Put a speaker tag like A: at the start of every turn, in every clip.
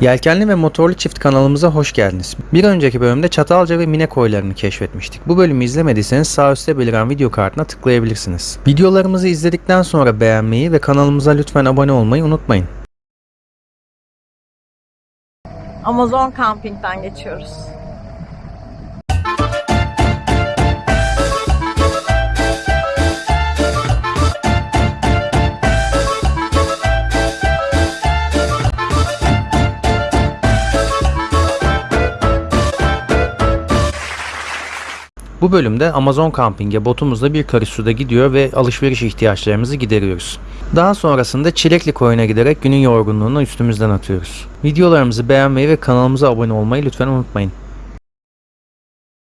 A: Yelkenli ve motorlu çift kanalımıza hoş geldiniz. Bir önceki bölümde Çatalca ve Mine koylarını keşfetmiştik. Bu bölümü izlemediyseniz sağ üstte beliren video kartına tıklayabilirsiniz. Videolarımızı izledikten sonra beğenmeyi ve kanalımıza lütfen abone olmayı unutmayın.
B: Amazon Camping'den geçiyoruz.
A: Bu bölümde Amazon Camping'e botumuzla bir karış suda gidiyor ve alışveriş ihtiyaçlarımızı gideriyoruz. Daha sonrasında Çilekli koyuna giderek günün yorgunluğunu üstümüzden atıyoruz. Videolarımızı beğenmeyi ve kanalımıza abone olmayı lütfen unutmayın.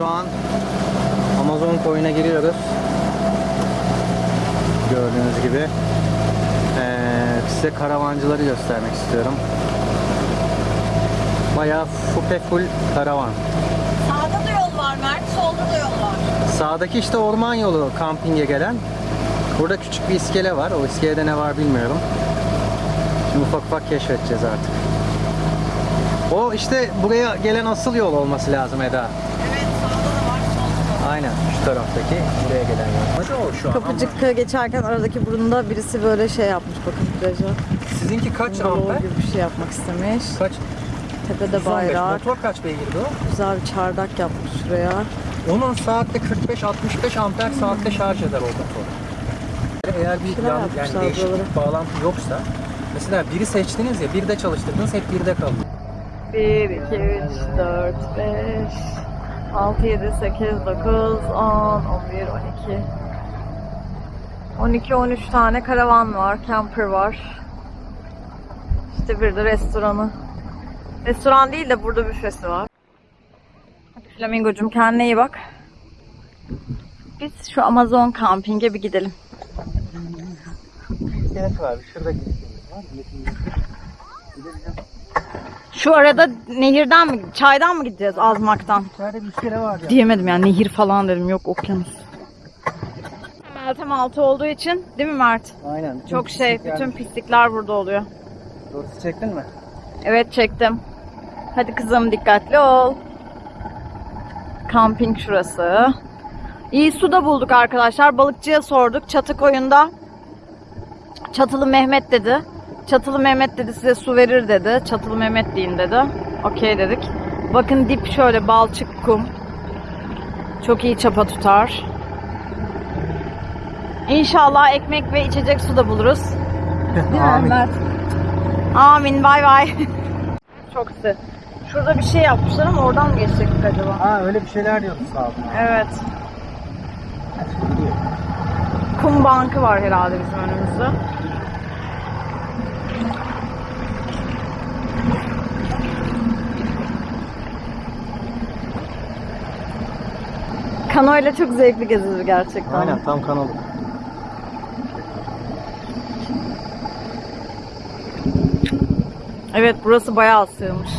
A: Şu an Amazon koyuna giriyoruz. Gördüğünüz gibi. Ee, size karavancıları göstermek istiyorum. Bayağı fupe full karavan.
B: Sağda da yol var Mert, solda da yol var.
A: Sağdaki işte orman yolu kampinge gelen. Burada küçük bir iskele var. O iskelede ne var bilmiyorum. Şimdi ufak ufak keşfedeceğiz artık. O işte buraya gelen asıl yol olması lazım Eda.
B: Evet, sağda da var, solda da.
A: Aynen şu taraftaki buraya gelen yol. Hadi o şu an
B: Kapıcık geçerken aradaki burunda birisi böyle şey yapmış bakın plaja.
A: Sizinki kaç
B: Bungalov
A: amper?
B: gibi bir şey yapmak istemiş.
A: Kaç?
B: Tepede
A: 115.
B: bayrak.
A: Motor kaç beygirdi o?
B: Güzel bir çardak yapmış şuraya.
A: Onun saatte 45-65 amper saatte şarj eder o motor. Eğer bir yan, yani değişik bağlantı yoksa mesela biri seçtiniz ya bir de çalıştırdınız hep birde kalıyor.
B: 1, 2, 3, 4, 5, 6, 7, 8, 9, 10, 11, 12. 12, 13 tane karavan var, camper var. İşte bir de restoranı. Restoran değil de burada büfesi var. Flamingo'cum kendine iyi bak. Biz şu Amazon kampinge bir gidelim.
A: İskelet var. Şurada
B: Şu arada nehirden mi, çaydan mı gideceğiz Azmak'tan?
A: İçeride bir iskele var ya.
B: Diyemedim yani nehir falan dedim yok okyanus. Meltem altı olduğu için değil mi Mert?
A: Aynen. Bütün
B: Çok şey bütün pislikler burada oluyor.
A: Doğrusu çektin mi?
B: Evet çektim. Hadi kızım dikkatli ol. Kamping şurası. İyi su da bulduk arkadaşlar. Balıkçıya sorduk. Çatı koyunda. Çatılı Mehmet dedi. Çatılı Mehmet dedi size su verir dedi. Çatılı Mehmet deyin dedi. Okey dedik. Bakın dip şöyle balçık kum. Çok iyi çapa tutar. İnşallah ekmek ve içecek su da buluruz. Değil mi
A: Amin.
B: Mert? Amin. Bay bay. Çok güzel. Şurada bir şey yapmışlar ama oradan mı geçecektik acaba?
A: Ha öyle bir şeyler diyordu sağ olun.
B: Evet. Kum bankı var herhalde bizim önümüzde. Kano ile çok zevkli gezilir gerçekten.
A: Aynen tam kanalı.
B: Evet burası bayağı sığmış.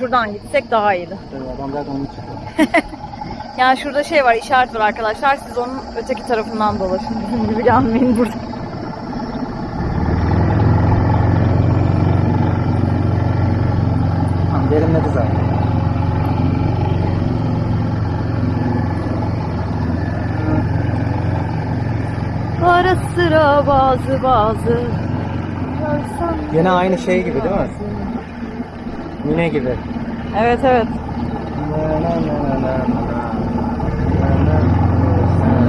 B: Şuradan gitsek daha iyiydi.
A: Adam zaten onu çıkıyor.
B: Yani şurada şey var, işaret var arkadaşlar. Siz onun öteki tarafından dolaşın. Bizim gibi gelmeyin burada.
A: Tamam derinledi zaten.
B: Ara sıra bazı bazı.
A: Yine aynı şey gibi değil mi? Mine gibi.
B: Evet evet.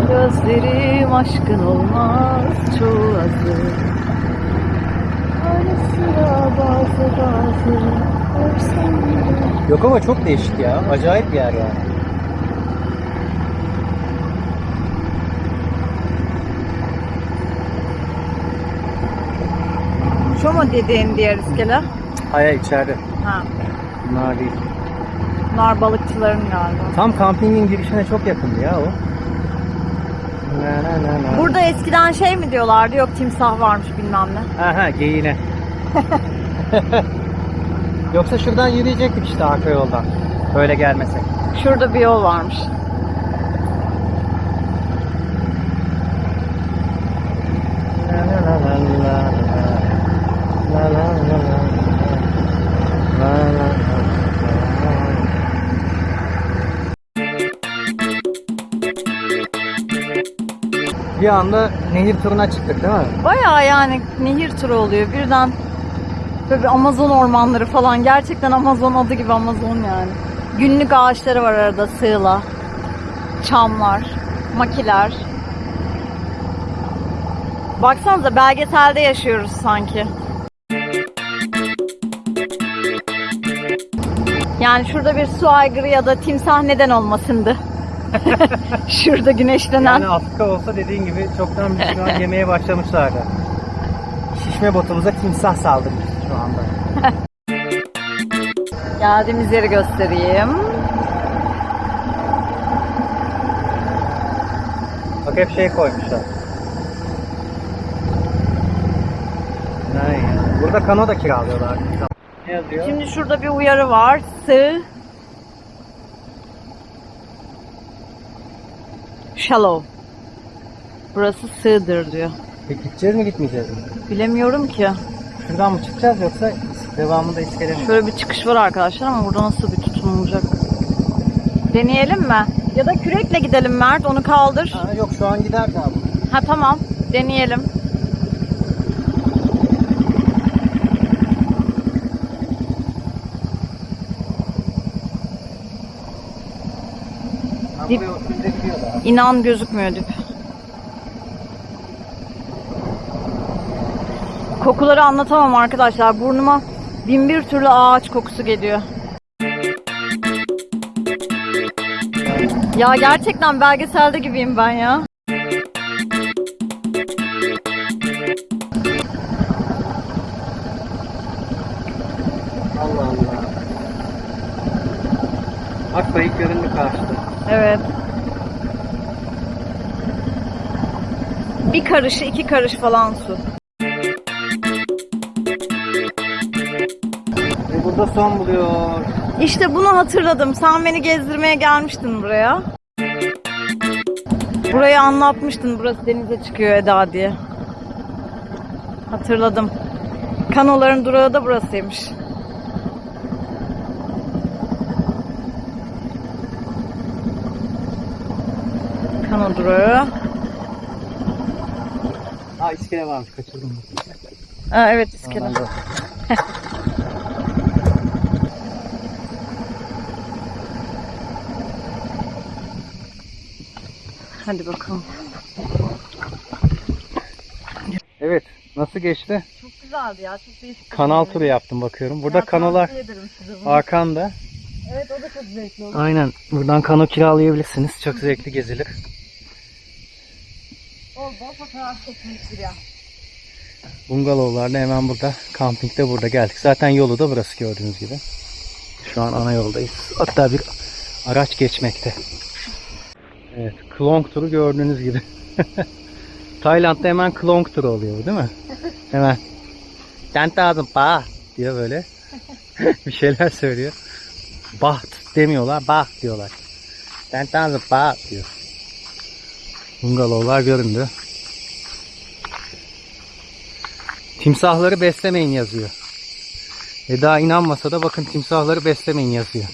B: Gözlerim aşkın olmaz çoğu azı. Ara sıra bazı bazı. Görsem
A: Yok ama çok değişik ya. Acayip bir yer yani.
B: Şu mu dediğin diğer iskele?
A: Hayır içeride.
B: Ha.
A: Bunlar değil.
B: Bunlar balıkçıların galiba.
A: Tam kampingin girişine çok yakındı ya o. Na na na na.
B: Burada eskiden şey mi diyorlardı? Yok timsah varmış bilmem ne.
A: Aha geyiğine. Yoksa şuradan yürüyecektik işte arka yoldan. Böyle gelmesek.
B: Şurada bir yol varmış.
A: Bir anda nehir turuna çıktık değil mi?
B: Bayağı yani nehir turu oluyor. Birden böyle Amazon ormanları falan. Gerçekten Amazon adı gibi Amazon yani. Günlük ağaçları var arada sığla. Çamlar, makiler. Baksanıza belgeselde yaşıyoruz sanki. Yani şurada bir su aygırı ya da timsah neden olmasındı. şurada güneşlenen.
A: Yani Afrika olsa dediğin gibi çoktan biz şu an yemeye başlamışlardı. Şişme botumuza timsah saldırmış şu anda.
B: Geldiğimiz yeri göstereyim.
A: Bak hep şey koymuşlar. Burada kano da kiralıyorlar. Ne yazıyor?
B: Şimdi şurada bir uyarı var. Sığ. Shallow. Burası sığdır diyor.
A: Peki gideceğiz mi gitmeyeceğiz mi?
B: Bilemiyorum ki.
A: Şuradan mı çıkacağız yoksa devamında iskele mi?
B: Şöyle bir çıkış var arkadaşlar ama burada nasıl bir tutum olacak? Deneyelim mi? Ya da kürekle gidelim Mert. Onu kaldır.
A: Ha, yok şu an gider bu.
B: Ha tamam. Deneyelim.
A: Ha,
B: Dip-
A: buraya oturunca gidiyor daha.
B: İnan gözükmüyor dip. Kokuları anlatamam arkadaşlar. Burnuma bin bir türlü ağaç kokusu geliyor. Ya gerçekten belgeselde gibiyim ben ya.
A: Allah Allah. Akbayık göründü karşıda.
B: Evet. Bir karış, iki karış falan su.
A: Ve burada son buluyor.
B: İşte bunu hatırladım. Sen beni gezdirmeye gelmiştin buraya. Burayı anlatmıştın. Burası denize çıkıyor Eda diye. Hatırladım. Kanoların durağı da burasıymış. Kano durağı.
A: İskele varmış kaçırdım.
B: Aa, evet iskele. Hadi bakalım.
A: Evet nasıl geçti?
B: Çok güzeldi ya. Çok değişik.
A: Kanal turu yaptım bakıyorum. Burada kanolar arkanda.
B: Evet o da çok zevkli oldu.
A: Aynen buradan kano kiralayabilirsiniz. Çok zevkli gezilir.
B: Bol.
A: Bungalovlar da hemen burada. Kamping de burada geldik. Zaten yolu da burası gördüğünüz gibi. Şu an ana yoldayız. Hatta bir araç geçmekte. Evet, Klong turu gördüğünüz gibi. Tayland'da hemen Klong turu oluyor değil mi? Hemen. Sen lazım pa diyor böyle. bir şeyler söylüyor. Baht demiyorlar, baht diyorlar. Sen lazım pa diyor. Bungalovlar göründü. Timsahları beslemeyin yazıyor. Eda inanmasa da bakın timsahları beslemeyin yazıyor.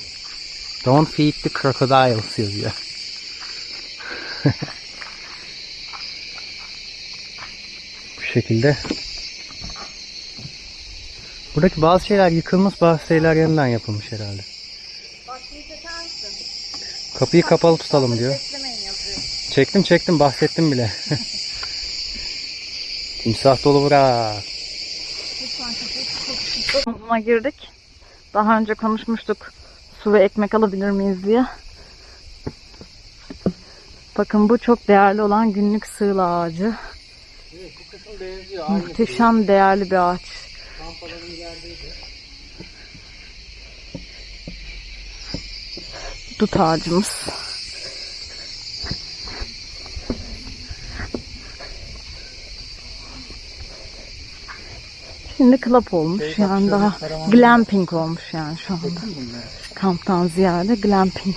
A: Don't feed the crocodiles yazıyor. Bu şekilde. Buradaki bazı şeyler yıkılmış, bazı şeyler yeniden yapılmış herhalde. Kapıyı kapalı tutalım diyor. Çektim çektim bahsettim bile. Timsah dolu bura.
B: Buna girdik. Daha önce konuşmuştuk. Su ve ekmek alabilir miyiz diye. Bakın bu çok değerli olan günlük sığla ağacı.
A: bu kısım benziyor.
B: Muhteşem değerli bir ağaç. Dut ağacımız. Şimdi club olmuş
A: Şey,
B: yani daha glamping olmuş yani şu anda. Kamptan ziyade glamping.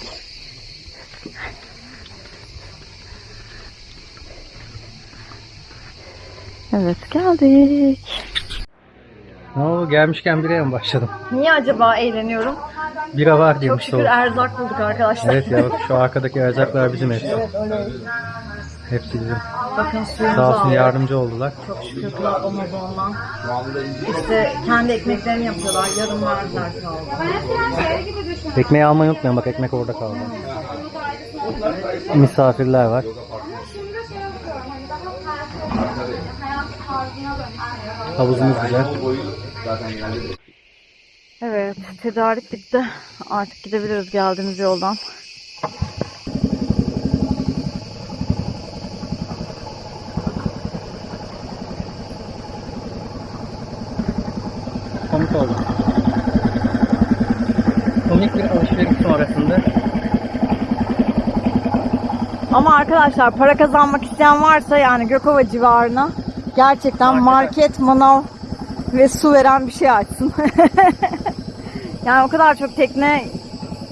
B: Evet geldik.
A: Ne oldu gelmişken biraya mı başladım?
B: Niye acaba eğleniyorum?
A: Bira var
B: Çok
A: diyormuş
B: şükür
A: soğuk.
B: erzak bulduk arkadaşlar.
A: Evet ya bak şu arkadaki erzaklar bizim hepsi. Hepsi bizim.
B: Bakın suyumuzu
A: Sağ olsun
B: aldık.
A: yardımcı oldular.
B: Çok şükür Kral Amazon'dan. İşte kendi ekmeklerini yapıyorlar. Yarım verdiler sağ olsun.
A: Ekmeği almayı unutmayın bak ekmek orada kaldı. Misafirler var. Havuzumuz güzel.
B: Evet, tedarik bitti. Artık gidebiliriz geldiğimiz yoldan.
A: Komik oldu. Komik bir alışveriş sonrasında
B: Ama arkadaşlar para kazanmak isteyen varsa yani Gökova civarına gerçekten market, manav ve su veren bir şey açsın. yani o kadar çok tekne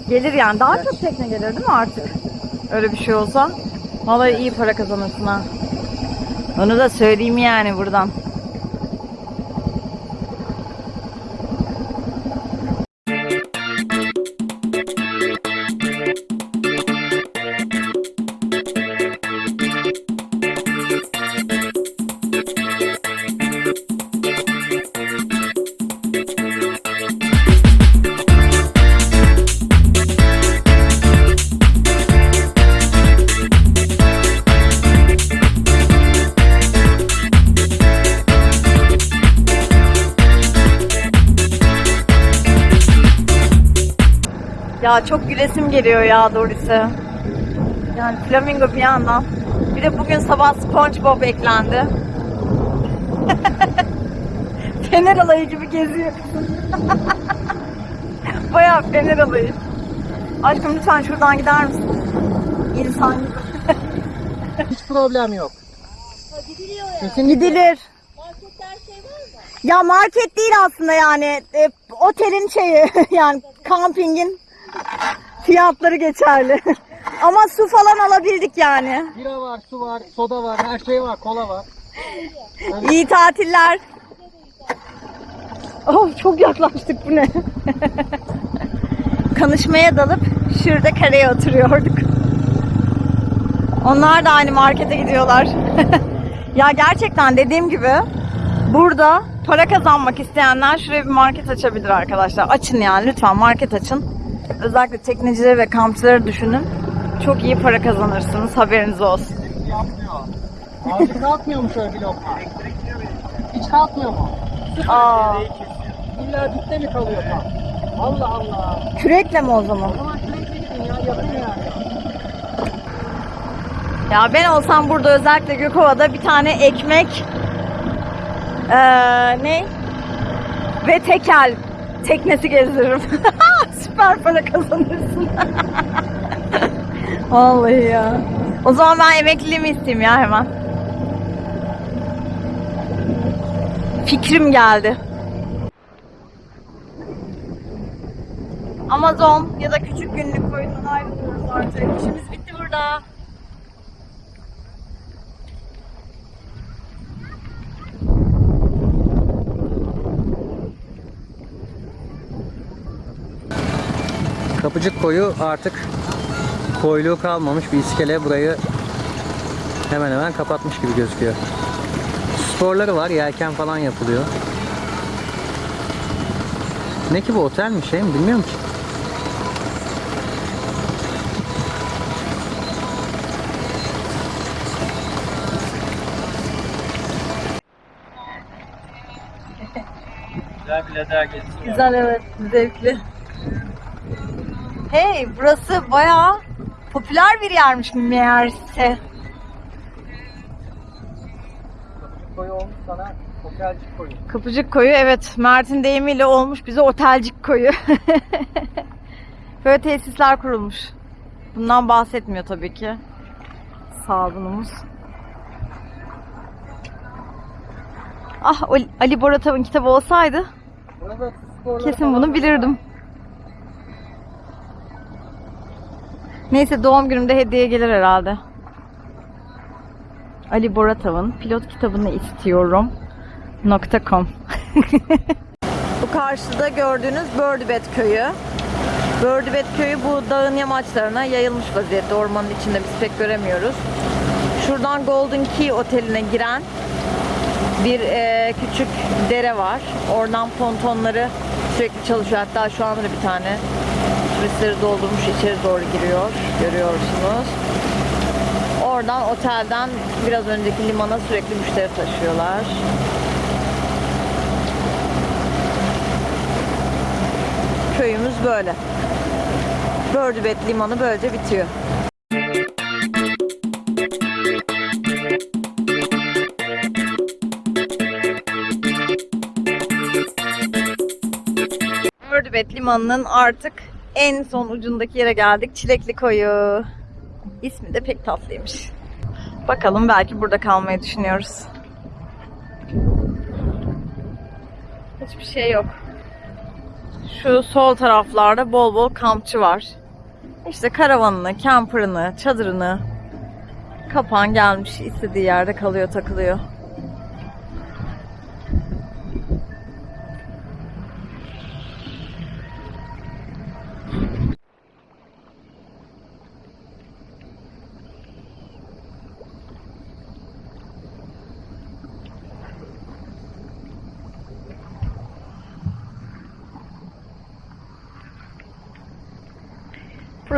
B: gelir yani. Daha çok tekne gelir değil mi artık? Öyle bir şey olsa. Vallahi iyi para kazanırsın ha. Onu da söyleyeyim yani buradan. Geliyor ya Doris'e. Yani flamingo bir yandan. Bir de bugün sabah SpongeBob eklendi. Fener alayı gibi geziyor. Bayağı fener alayı. Aşkım lütfen şuradan gider misin? İnsan gibi.
A: hiç problem yok.
B: Gidilir. Ya market değil aslında yani. E, otelin şeyi yani kampingin fiyatları geçerli. Ama su falan alabildik yani.
A: Bira var, su var, soda var, her şey var, kola var.
B: İyi tatiller. Oh çok yaklaştık bu ne? Kanışmaya dalıp şurada kareye oturuyorduk. Onlar da aynı markete gidiyorlar. ya gerçekten dediğim gibi burada para kazanmak isteyenler şuraya bir market açabilir arkadaşlar. Açın yani lütfen market açın. Özellikle teknecileri ve kampçıları düşünün. Çok iyi para kazanırsınız haberiniz olsun.
A: Yapmıyor. Ağacı kalkmıyor mu şöyle bir lokma? Hiç kalkmıyor mu?
B: Aa,
A: İlla dipte mi kalıyor tam? Allah Allah.
B: kürekle mi o zaman?
A: O zaman sürekli gidin ya, yapın yani.
B: Ya ben olsam burada özellikle Gökova'da bir tane ekmek eee ne? Ve tekel teknesi gezdiririm. Süper para kazanırsın. Vallahi ya. O zaman ben emekliliğimi isteyeyim ya hemen. Fikrim geldi. Amazon ya da küçük günlük koyundan ayrılıyoruz artık. İşimiz bitti burada.
A: Kapıcık koyu artık koyluğu kalmamış bir iskele burayı hemen hemen kapatmış gibi gözüküyor. Sporları var, yelken falan yapılıyor. Ne ki bu otel mi şey mi bilmiyorum ki. Güzel bir lazer gezisi.
B: Güzel evet, zevkli. Hey, burası bayağı popüler bir yermiş meğerse.
A: Koyu olmuş sana otelcik koyu.
B: Kapıcık koyu evet, Mert'in deyimiyle olmuş bize otelcik koyu. Böyle tesisler kurulmuş. Bundan bahsetmiyor tabii ki. Sağlığımız. Ah Ali- Boratav'ın kitabı olsaydı Kesin bunu bilirdim. Neyse doğum günümde hediye gelir herhalde. Ali Boratav'ın pilot kitabını istiyorum. .com Bu karşıda gördüğünüz Birdbed köyü. Birdbed köyü bu dağın yamaçlarına yayılmış vaziyette. Ormanın içinde biz pek göremiyoruz. Şuradan Golden Key Oteli'ne giren bir e, küçük dere var. Oradan pontonları sürekli çalışıyor. Hatta şu anda da bir tane turistleri doldurmuş içeri doğru giriyor. Görüyorsunuz. Oradan otelden biraz önceki limana sürekli müşteri taşıyorlar. Köyümüz böyle. Bördübet limanı böylece bitiyor. Bördübet limanının artık en son ucundaki yere geldik. Çilekli koyu. İsmi de pek tatlıymış. Bakalım belki burada kalmayı düşünüyoruz. Hiçbir şey yok. Şu sol taraflarda bol bol kampçı var. İşte karavanını, camper'ını, çadırını kapan gelmiş istediği yerde kalıyor, takılıyor.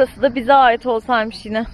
B: Burası da bize ait olsaymış yine.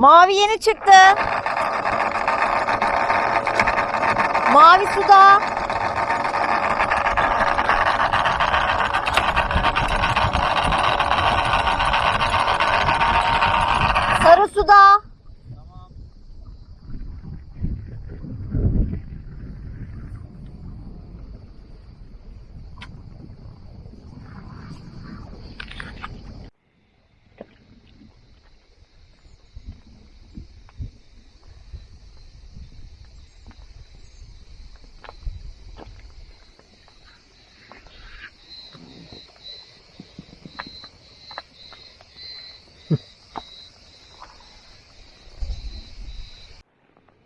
B: Mavi yeni çıktı. Mavi suda. Sarı suda.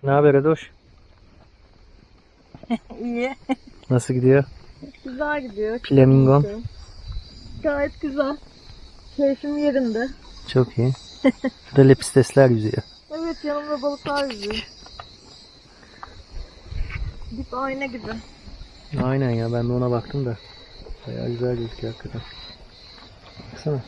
A: Ne haber Edoş?
B: İyi.
A: Nasıl gidiyor?
B: Güzel gidiyor.
A: Flamingon.
B: Gayet güzel. Keyfim yerinde.
A: Çok iyi. Şurada lepistesler yüzüyor.
B: Evet yanımda balıklar yüzüyor. Dip ayna gibi.
A: Aynen ya ben de ona baktım da. Bayağı güzel gözüküyor hakikaten. Baksana.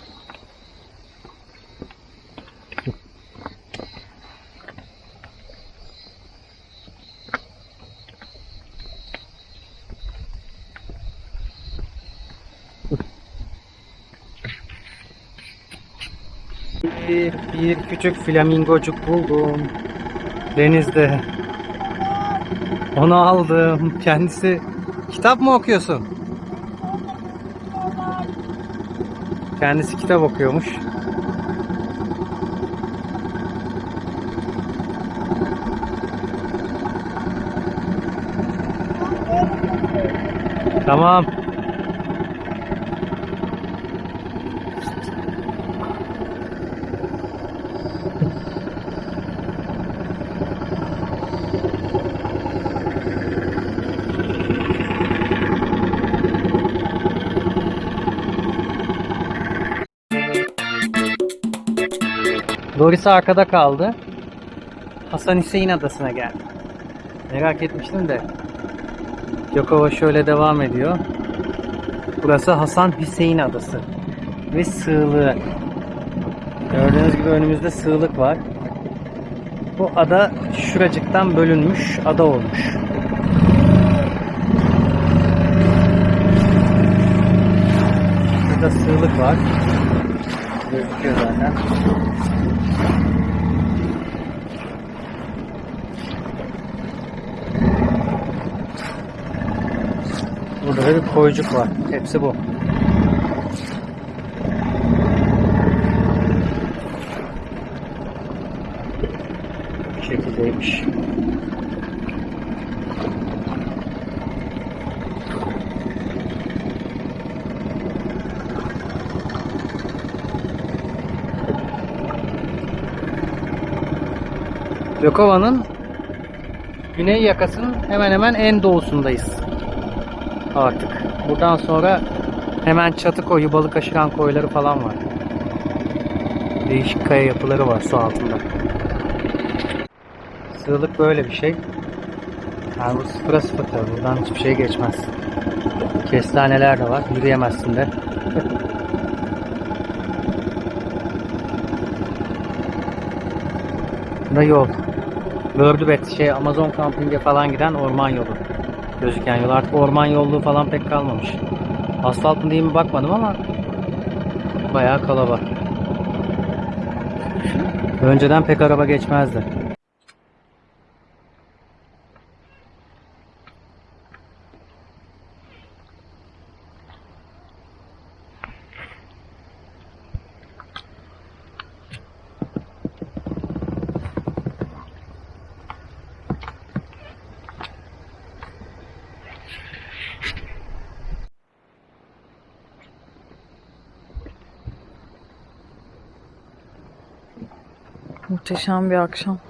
A: Bir, bir küçük flamingocuk buldum. Denizde. Onu aldım. Kendisi kitap mı okuyorsun? Kendisi kitap okuyormuş. Tamam. Doris arkada kaldı. Hasan Hüseyin Adası'na geldi. Merak etmiştim de. Yokova şöyle devam ediyor. Burası Hasan Hüseyin Adası. Ve sığlığı. Gördüğünüz gibi önümüzde sığlık var. Bu ada şuracıktan bölünmüş ada olmuş. Burada sığlık var. Zaten. Burada da bir koyucuk var. Hepsi bu. Bu şekildeymiş. Gökova'nın güney yakasının hemen hemen en doğusundayız. Artık. Buradan sonra hemen çatı koyu, balık aşıran koyları falan var. Değişik kaya yapıları var su altında. Sığlık böyle bir şey. Yani bu sıfıra sıfır tabii. Buradan hiçbir şey geçmez. Kestaneler de var. Yürüyemezsin de. Da yol. Bördübet şey Amazon kampinge falan giden orman yolu. Gözüken yol. Artık orman yolluğu falan pek kalmamış. Asfalt mı değil mi bakmadım ama bayağı kalabalık. Önceden pek araba geçmezdi.
B: Muhteşem bir akşam.